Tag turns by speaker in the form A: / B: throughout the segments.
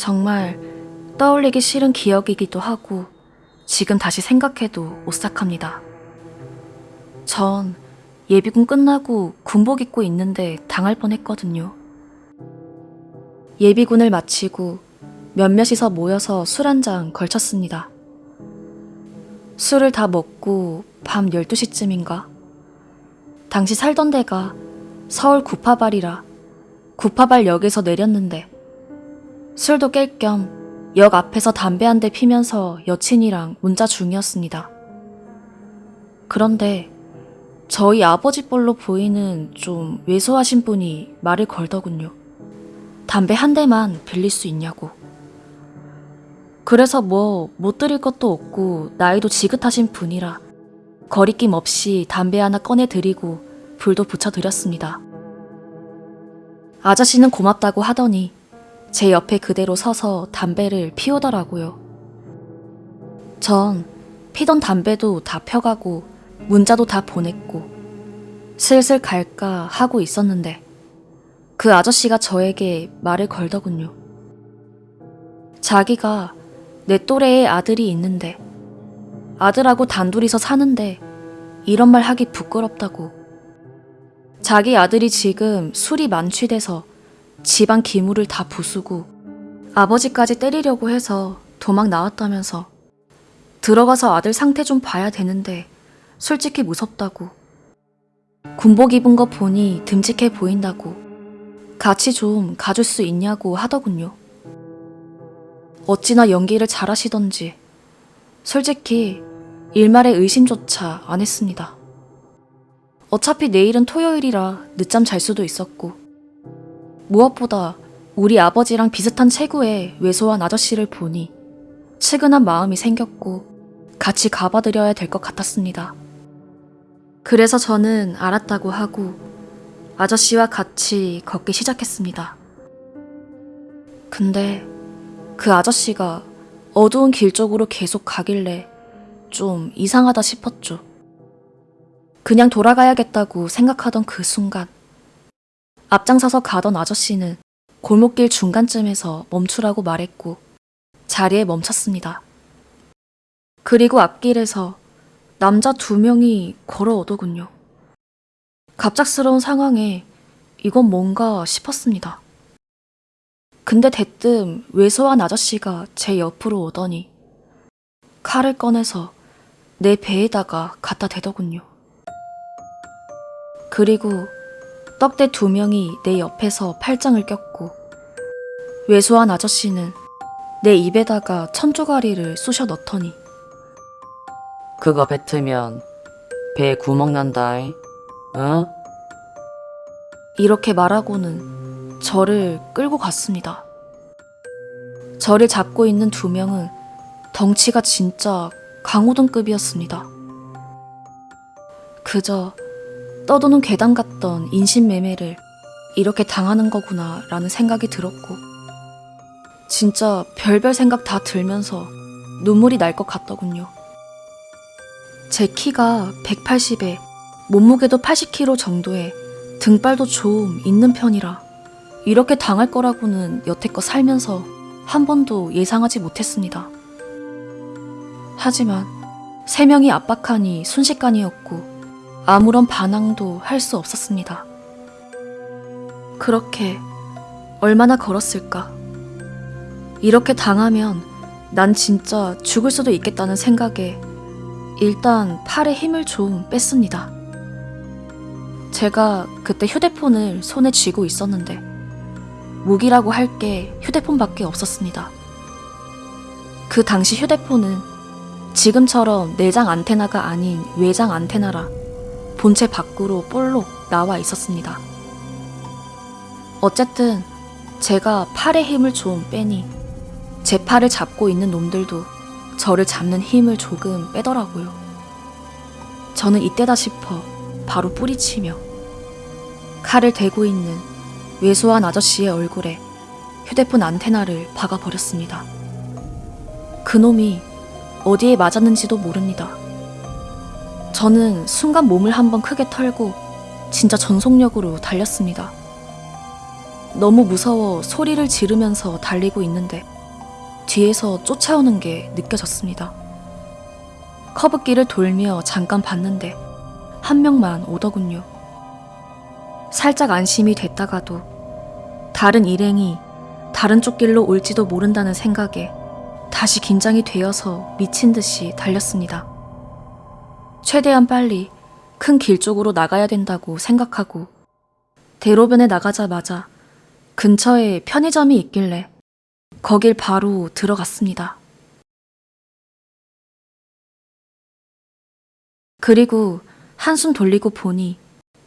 A: 정말 떠올리기 싫은 기억이기도 하고 지금 다시 생각해도 오싹합니다. 전 예비군 끝나고 군복 입고 있는데 당할 뻔했거든요. 예비군을 마치고 몇몇이서 모여서 술 한 잔 걸쳤습니다. 술을 다 먹고 밤 12시쯤인가? 당시 살던 데가 서울 구파발이라 구파발 역에서 내렸는데 술도 깰 겸 역 앞에서 담배 한 대 피면서 여친이랑 문자 중이었습니다. 그런데 저희 아버지 뻘로 보이는 좀 왜소하신 분이 말을 걸더군요. 담배 한 대만 빌릴 수 있냐고. 그래서 뭐 못 드릴 것도 없고 나이도 지긋하신 분이라 거리낌 없이 담배 하나 꺼내 드리고 불도 붙여 드렸습니다. 아저씨는 고맙다고 하더니 제 옆에 그대로 서서 담배를 피우더라고요. 전 피던 담배도 다 펴가고 문자도 다 보냈고 슬슬 갈까 하고 있었는데 그 아저씨가 저에게 말을 걸더군요. 자기가 내 또래의 아들이 있는데 아들하고 단둘이서 사는데 이런 말 하기 부끄럽다고. 자기 아들이 지금 술이 만취돼서 집안 기물을 다 부수고 아버지까지 때리려고 해서 도망 나왔다면서 들어가서 아들 상태 좀 봐야 되는데 솔직히 무섭다고. 군복 입은 거 보니 듬직해 보인다고. 같이 좀 가줄 수 있냐고 하더군요. 어찌나 연기를 잘하시던지 솔직히 일말의 의심조차 안 했습니다. 어차피 내일은 토요일이라 늦잠 잘 수도 있었고 무엇보다 우리 아버지랑 비슷한 체구의 왜소한 아저씨를 보니 측은한 마음이 생겼고 같이 가봐드려야 될 것 같았습니다. 그래서 저는 알았다고 하고 아저씨와 같이 걷기 시작했습니다. 근데 그 아저씨가 어두운 길 쪽으로 계속 가길래 좀 이상하다 싶었죠. 그냥 돌아가야겠다고 생각하던 그 순간 앞장서서 가던 아저씨는 골목길 중간쯤에서 멈추라고 말했고 자리에 멈췄습니다. 그리고 앞길에서 남자 두 명이 걸어오더군요. 갑작스러운 상황에 이건 뭔가 싶었습니다. 근데 대뜸 왜소한 아저씨가 제 옆으로 오더니 칼을 꺼내서 내 배에다가 갖다 대더군요. 그리고 떡대 두 명이 내 옆에서 팔짱을 꼈고 왜소한 아저씨는 내 입에다가 천조가리를 쑤셔 넣더니
B: 그거 뱉으면 배에 구멍 난다잉. 어?
A: 이렇게 말하고는 저를 끌고 갔습니다. 저를 잡고 있는 두 명은 덩치가 진짜 강호동급이었습니다. 그저 떠도는 괴담 같던 인신매매를 이렇게 당하는 거구나 라는 생각이 들었고 진짜 별별 생각 다 들면서 눈물이 날 것 같더군요. 제 키가 180에 몸무게도 80kg 정도에 등발도 좀 있는 편이라 이렇게 당할 거라고는 여태껏 살면서 한 번도 예상하지 못했습니다. 하지만 세 명이 압박하니 순식간이었고 아무런 반항도 할 수 없었습니다. 그렇게 얼마나 걸었을까? 이렇게 당하면 난 진짜 죽을 수도 있겠다는 생각에 일단 팔에 힘을 좀 뺐습니다. 제가 그때 휴대폰을 손에 쥐고 있었는데 무기라고 할 게 휴대폰밖에 없었습니다. 그 당시 휴대폰은 지금처럼 내장 안테나가 아닌 외장 안테나라 본체 밖으로 볼록 나와 있었습니다. 어쨌든 제가 팔에 힘을 좀 빼니 제 팔을 잡고 있는 놈들도 저를 잡는 힘을 조금 빼더라고요. 저는 이때다 싶어 바로 뿌리치며 칼을 대고 있는 왜소한 아저씨의 얼굴에 휴대폰 안테나를 박아버렸습니다. 그놈이 어디에 맞았는지도 모릅니다. 저는 순간 몸을 한번 크게 털고 진짜 전속력으로 달렸습니다. 너무 무서워 소리를 지르면서 달리고 있는데 뒤에서 쫓아오는 게 느껴졌습니다. 커브길을 돌며 잠깐 봤는데 한 명만 오더군요. 살짝 안심이 됐다가도 다른 일행이 다른 쪽 길로 올지도 모른다는 생각에 다시 긴장이 되어서 미친 듯이 달렸습니다. 최대한 빨리 큰 길 쪽으로 나가야 된다고 생각하고 대로변에 나가자마자 근처에 편의점이 있길래 거길 바로 들어갔습니다. 그리고 한숨 돌리고 보니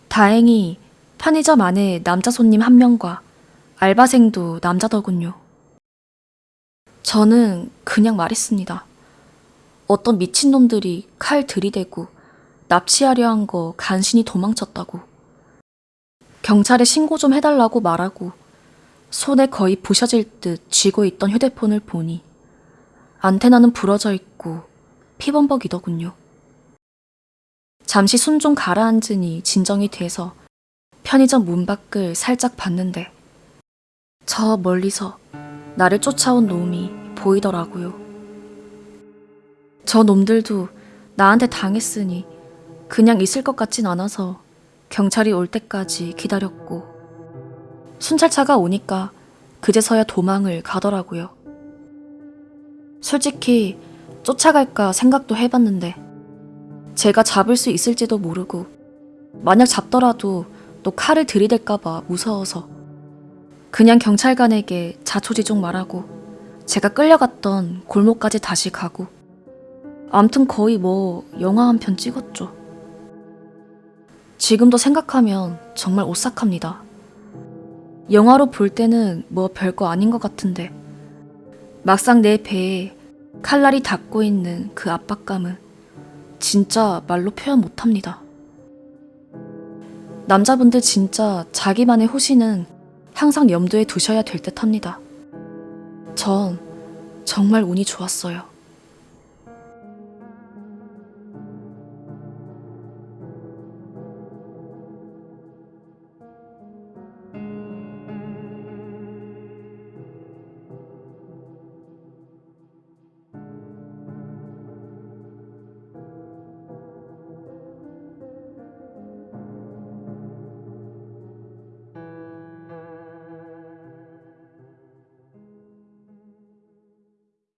A: 다행히 편의점 안에 남자 손님 한 명과 알바생도 남자더군요. 저는 그냥 말했습니다. 어떤 미친놈들이 칼 들이대고 납치하려 한 거 간신히 도망쳤다고. 경찰에 신고 좀 해달라고 말하고 손에 거의 부셔질 듯 쥐고 있던 휴대폰을 보니 안테나는 부러져 있고 피범벅이더군요. 잠시 숨 좀 가라앉으니 진정이 돼서 편의점 문 밖을 살짝 봤는데 저 멀리서 나를 쫓아온 놈이 보이더라고요. 저 놈들도 나한테 당했으니 그냥 있을 것 같진 않아서 경찰이 올 때까지 기다렸고 순찰차가 오니까 그제서야 도망을 가더라고요. 솔직히 쫓아갈까 생각도 해봤는데 제가 잡을 수 있을지도 모르고 만약 잡더라도 또 칼을 들이댈까봐 무서워서 그냥 경찰관에게 자초지종 말하고 제가 끌려갔던 골목까지 다시 가고 암튼 거의 뭐 영화 한 편 찍었죠. 지금도 생각하면 정말 오싹합니다. 영화로 볼 때는 뭐 별거 아닌 것 같은데 막상 내 배에 칼날이 닿고 있는 그 압박감은 진짜 말로 표현 못합니다. 남자분들 진짜 자기만의 호시는 항상 염두에 두셔야 될 듯 합니다. 전 정말 운이 좋았어요.